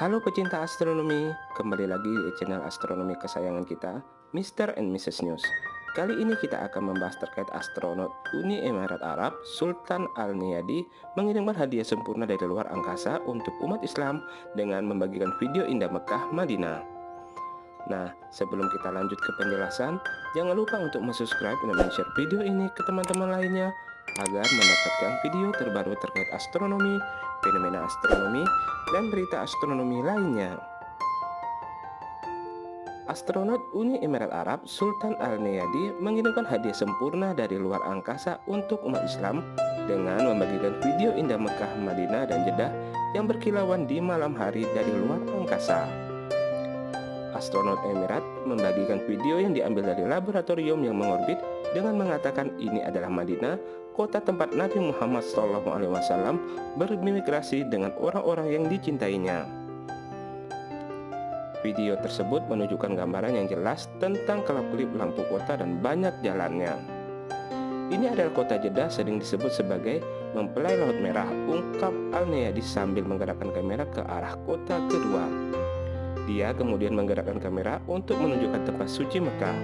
Halo pecinta astronomi, kembali lagi di channel astronomi kesayangan kita, Mr. and Mrs. News. Kali ini kita akan membahas terkait astronot Uni Emirat Arab Sultan Al-Niyadi mengirimkan hadiah sempurna dari luar angkasa untuk umat Islam dengan membagikan video indah Mekah Madinah. Nah, sebelum kita lanjut ke penjelasan, jangan lupa untuk subscribe dan share video ini ke teman-teman lainnya agar mendapatkan video terbaru terkait astronomi, fenomena astronomi, dan berita astronomi lainnya. Astronot Uni Emirat Arab Sultan Al-Neyadi mengirimkan hadiah sempurna dari luar angkasa untuk umat Islam dengan membagikan video indah Mekah, Madinah, dan Jeddah yang berkilauan di malam hari dari luar angkasa. Astronot Emirat membagikan video yang diambil dari laboratorium yang mengorbit dengan mengatakan ini adalah Madinah kota tempat Nabi Muhammad SAW bermigrasi dengan orang-orang yang dicintainya. Video tersebut menunjukkan gambaran yang jelas tentang kelap-kelip lampu kota dan banyak jalannya. Ini adalah kota Jeddah sering disebut sebagai mempelai Laut Merah, ungkap Al-Neyadi sambil menggerakkan kamera ke arah kota kedua. Dia kemudian menggerakkan kamera untuk menunjukkan tempat suci Mekah.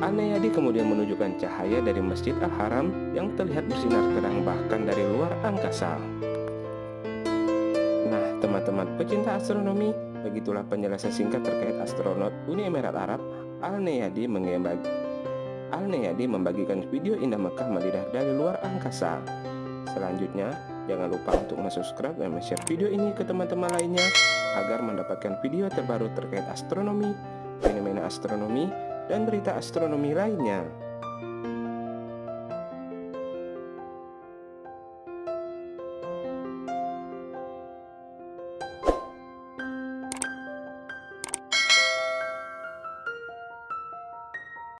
Anayadi kemudian menunjukkan cahaya dari Masjid Al-Haram yang terlihat bersinar terang bahkan dari luar angkasa. Nah, teman-teman pecinta astronomi, begitulah penjelasan singkat terkait astronot Uni Emirat Arab Al-Neyadi mengembagi Al-Neyadi membagikan video indah Mekah Madinah dari luar angkasa. Selanjutnya, jangan lupa untuk subscribe dan share video ini ke teman-teman lainnya agar mendapatkan video terbaru terkait astronomi, fenomena astronomi, dan berita astronomi lainnya.